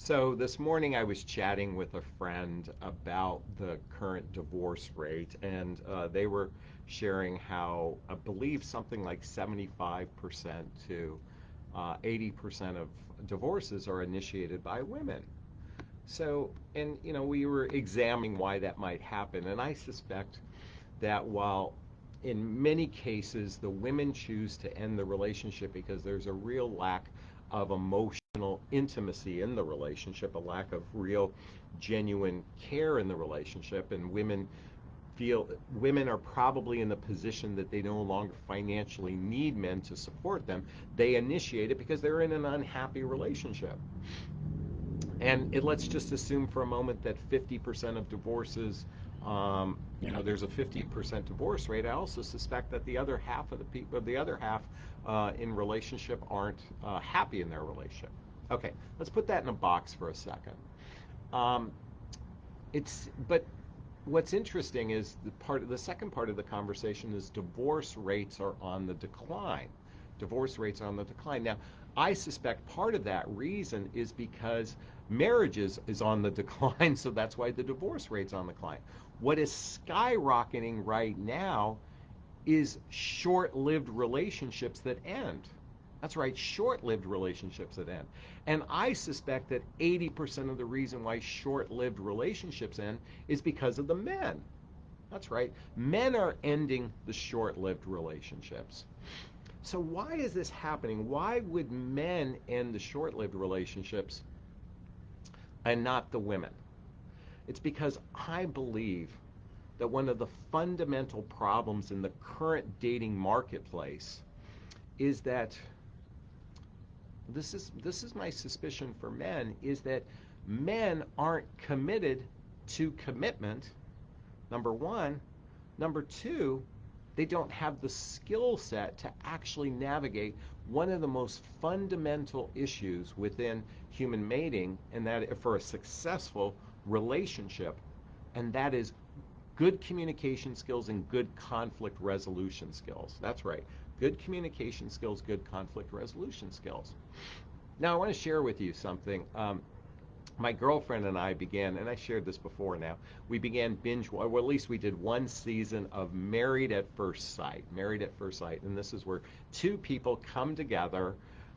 So this morning I was chatting with a friend about the current divorce rate, and uh, they were sharing how I believe something like 75% to uh, 80% of divorces are initiated by women. So, and you know, we were examining why that might happen, and I suspect that while in many cases the women choose to end the relationship because there's a real lack of emotional intimacy in the relationship, a lack of real genuine care in the relationship and women feel women are probably in the position that they no longer financially need men to support them. They initiate it because they're in an unhappy relationship. And it, let's just assume for a moment that 50% of divorces um, you know, there's a 50% divorce rate. I also suspect that the other half of the people, of the other half uh, in relationship aren't uh, happy in their relationship. Okay, let's put that in a box for a second. Um, it's but what's interesting is the part of the second part of the conversation is divorce rates are on the decline. Divorce rates are on the decline. Now, I suspect part of that reason is because marriages is on the decline, so that's why the divorce rate's on the decline. What is skyrocketing right now is short lived relationships that end. That's right, short lived relationships that end. And I suspect that 80% of the reason why short lived relationships end is because of the men. That's right, men are ending the short lived relationships. So, why is this happening? Why would men end the short lived relationships and not the women? It's because I believe that one of the fundamental problems in the current dating marketplace is that this is this is my suspicion for men is that men aren't committed to commitment number 1 number 2 they don't have the skill set to actually navigate one of the most fundamental issues within human mating and that for a successful relationship and that is good communication skills and good conflict resolution skills. That's right. Good communication skills, good conflict resolution skills. Now, I want to share with you something. Um, my girlfriend and I began, and I shared this before now, we began binge, well, at least we did one season of Married at First Sight. Married at First Sight. And this is where two people come together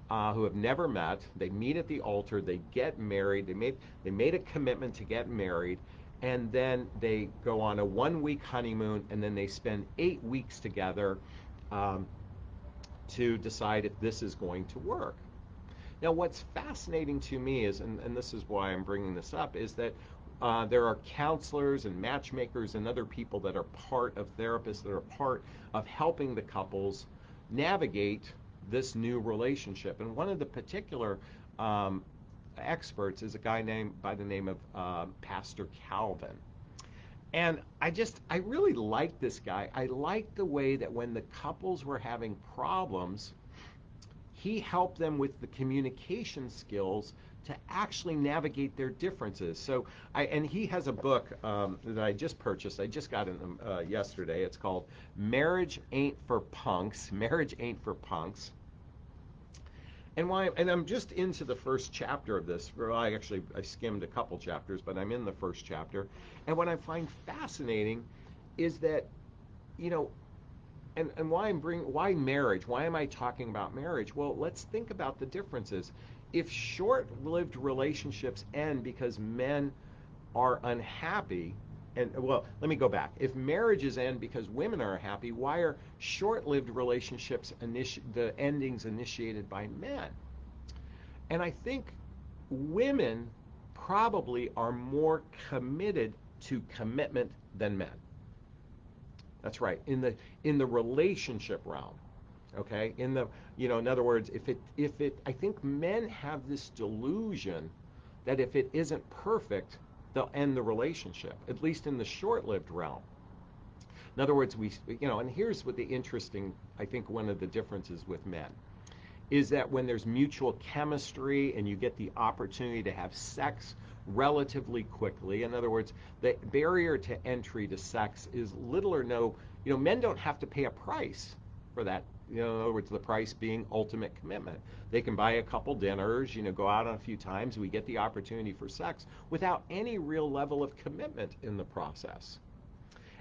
uh, who have never met. They meet at the altar, they get married, they made, they made a commitment to get married, and then they go on a one week honeymoon, and then they spend eight weeks together um, to decide if this is going to work. Now, what's fascinating to me is, and, and this is why I'm bringing this up, is that uh, there are counselors and matchmakers and other people that are part of therapists that are part of helping the couples navigate this new relationship. And one of the particular um, experts is a guy named by the name of uh, Pastor Calvin. And I just, I really liked this guy. I liked the way that when the couples were having problems, he helped them with the communication skills to actually navigate their differences. So, I and he has a book um, that I just purchased. I just got it uh, yesterday. It's called "Marriage Ain't for Punks." Marriage ain't for punks. And why? And I'm just into the first chapter of this. Well, I actually I skimmed a couple chapters, but I'm in the first chapter. And what I find fascinating is that, you know, and, and why I'm bring why marriage? Why am I talking about marriage? Well, let's think about the differences. If short-lived relationships end because men are unhappy, and well, let me go back. If marriages end because women are happy, why are short-lived relationships initi- the endings initiated by men? And I think women probably are more committed to commitment than men. That's right. In the in the relationship realm. Okay? In the you know, in other words, if it if it I think men have this delusion that if it isn't perfect, they'll end the relationship, at least in the short-lived realm. In other words, we you know, and here's what the interesting I think one of the differences with men is that when there's mutual chemistry and you get the opportunity to have sex relatively quickly. In other words, the barrier to entry to sex is little or no, you know, men don't have to pay a price for that You know, in other words, the price being ultimate commitment. They can buy a couple dinners, you know, go out on a few times. We get the opportunity for sex without any real level of commitment in the process.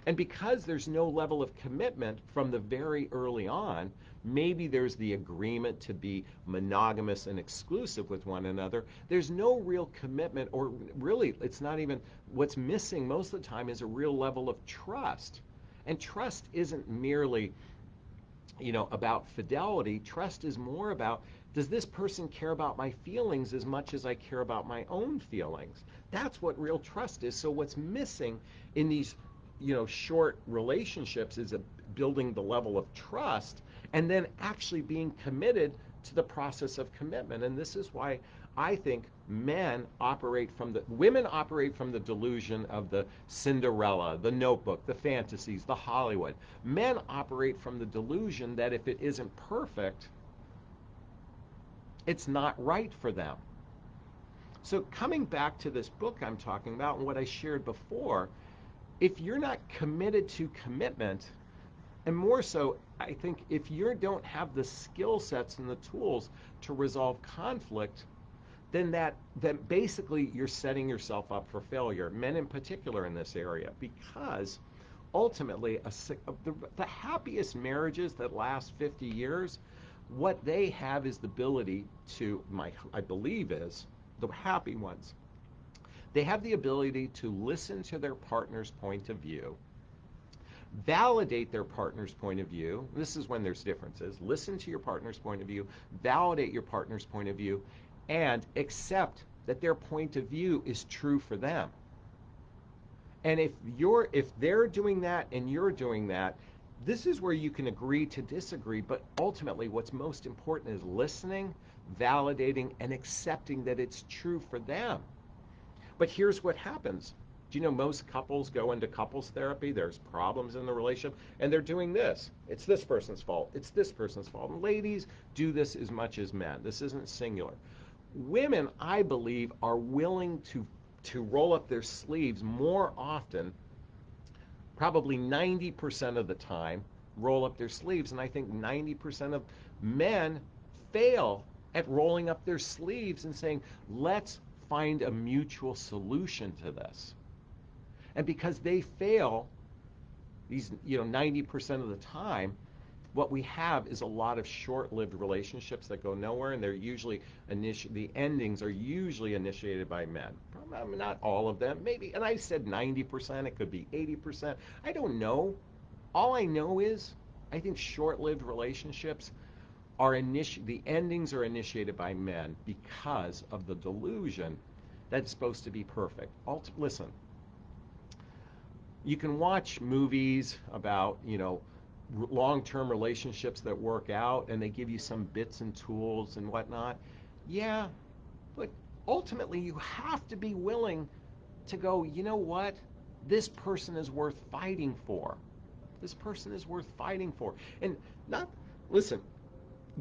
And because there's no level of commitment from the very early on, maybe there's the agreement to be monogamous and exclusive with one another. There's no real commitment, or really, it's not even what's missing most of the time is a real level of trust. And trust isn't merely, you know, about fidelity. Trust is more about does this person care about my feelings as much as I care about my own feelings? That's what real trust is. So what's missing in these you know short relationships is a, building the level of trust and then actually being committed to the process of commitment and this is why i think men operate from the women operate from the delusion of the cinderella the notebook the fantasies the hollywood. Men operate from the delusion that if it isn't perfect it's not right for them. So coming back to this book i'm talking about and what i shared before if you're not committed to commitment, and more so, I think if you don't have the skill sets and the tools to resolve conflict, then that then basically you're setting yourself up for failure. Men in particular in this area, because ultimately a, the, the happiest marriages that last 50 years, what they have is the ability to my I believe is the happy ones they have the ability to listen to their partner's point of view, validate their partner's point of view. This is when there's differences. Listen to your partner's point of view, validate your partner's point of view, and accept that their point of view is true for them. And if you're if they're doing that and you're doing that, this is where you can agree to disagree, but ultimately what's most important is listening, validating and accepting that it's true for them. But here's what happens. Do you know most couples go into couples therapy? There's problems in the relationship, and they're doing this. It's this person's fault. It's this person's fault. And ladies do this as much as men. This isn't singular. Women, I believe, are willing to to roll up their sleeves more often, probably 90% of the time, roll up their sleeves. And I think 90% of men fail at rolling up their sleeves and saying, let's find a mutual solution to this. And because they fail, these you know 90% of the time, what we have is a lot of short-lived relationships that go nowhere, and they're usually initi- the endings are usually initiated by men. Not all of them, maybe. And I said 90%. It could be 80%. I don't know. All I know is I think short-lived relationships are initi- the endings are initiated by men because of the delusion that it's supposed to be perfect. Alt- listen, you can watch movies about, you know, long-term relationships that work out and they give you some bits and tools and whatnot. Yeah, but ultimately you have to be willing to go, you know what? This person is worth fighting for. This person is worth fighting for. And not, listen,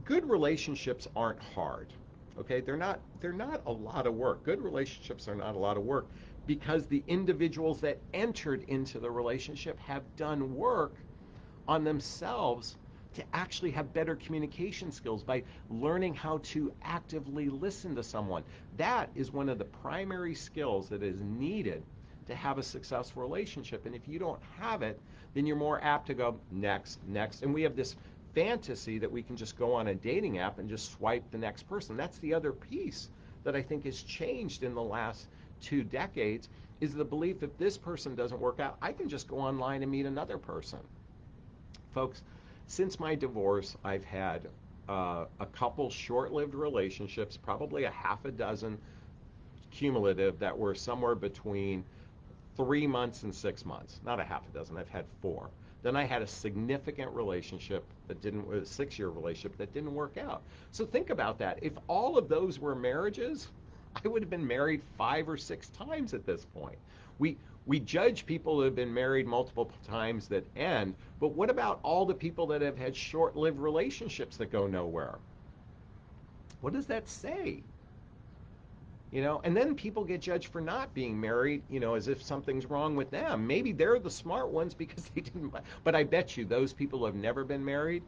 good relationships aren't hard. Okay, they're not they're not a lot of work. Good relationships are not a lot of work because the individuals that entered into the relationship have done work on themselves to actually have better communication skills by learning how to actively listen to someone. That is one of the primary skills that is needed to have a successful relationship. And if you don't have it, then you're more apt to go next, next. And we have this fantasy that we can just go on a dating app and just swipe the next person. That's the other piece that I think has changed in the last two decades is the belief that this person doesn't work out, I can just go online and meet another person. Folks, since my divorce, I've had uh, a couple short-lived relationships, probably a half a dozen cumulative that were somewhere between three months and six months. Not a half a dozen. I've had four. Then I had a significant relationship that didn't, a six year relationship that didn't work out. So think about that. If all of those were marriages, I would have been married five or six times at this point. We, we judge people who have been married multiple times that end, but what about all the people that have had short lived relationships that go nowhere? What does that say? you know and then people get judged for not being married you know as if something's wrong with them maybe they're the smart ones because they didn't but i bet you those people who have never been married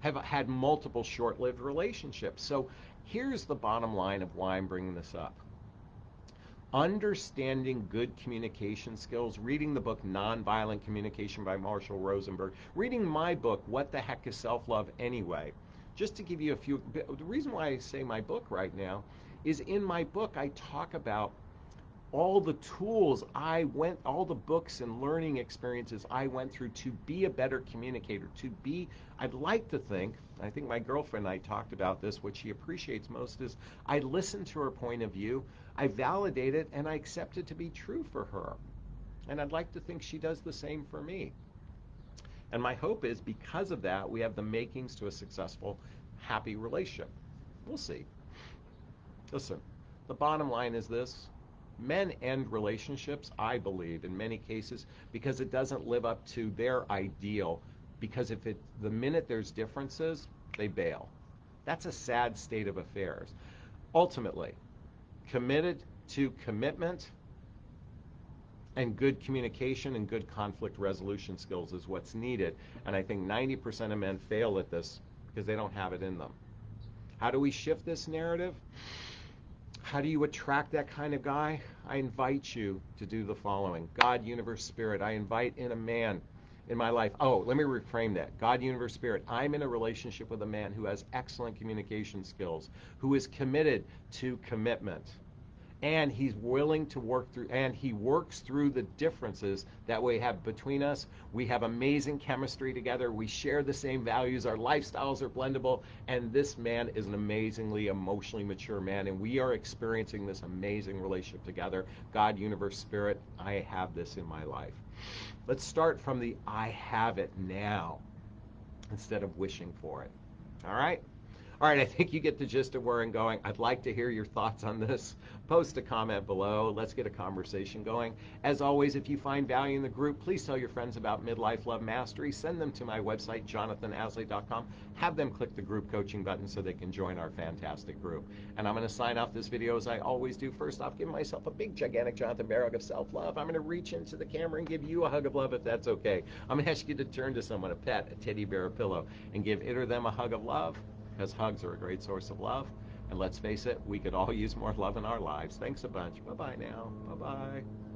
have had multiple short lived relationships. So here's the bottom line of why I'm bringing this up understanding good communication skills, reading the book Nonviolent Communication by Marshall Rosenberg, reading my book, What the Heck is Self Love Anyway? Just to give you a few, the reason why I say my book right now is in my book, I talk about all the tools I went, all the books and learning experiences I went through to be a better communicator, to be, I'd like to think, I think my girlfriend and I talked about this, what she appreciates most is I listen to her point of view, I validate it, and I accept it to be true for her. And I'd like to think she does the same for me. And my hope is because of that, we have the makings to a successful, happy relationship. We'll see. Listen, the bottom line is this men end relationships, I believe, in many cases, because it doesn't live up to their ideal. Because if it, the minute there's differences, they bail. That's a sad state of affairs. Ultimately, committed to commitment and good communication and good conflict resolution skills is what's needed. And I think 90% of men fail at this because they don't have it in them. How do we shift this narrative? How do you attract that kind of guy? I invite you to do the following God, universe, spirit. I invite in a man in my life. Oh, let me reframe that. God, universe, spirit. I'm in a relationship with a man who has excellent communication skills, who is committed to commitment. And he's willing to work through and he works through the differences that we have between us. We have amazing chemistry together. We share the same values. Our lifestyles are blendable. And this man is an amazingly emotionally mature man. And we are experiencing this amazing relationship together. God universe spirit i have this in my life let's start from the i have it now instead of wishing for it. All right all right, I think you get the gist of where I'm going. I'd like to hear your thoughts on this. Post a comment below. Let's get a conversation going. As always, if you find value in the group, please tell your friends about Midlife Love Mastery. Send them to my website, jonathanaslay.com. Have them click the group coaching button so they can join our fantastic group. And I'm going to sign off this video as I always do. First off, give myself a big, gigantic Jonathan Bear of self love. I'm going to reach into the camera and give you a hug of love if that's okay. I'm going to ask you to turn to someone, a pet, a teddy bear, a pillow, and give it or them a hug of love because hugs are a great source of love. And let's face it, we could all use more love in our lives. Thanks a bunch. Bye bye now. Bye bye.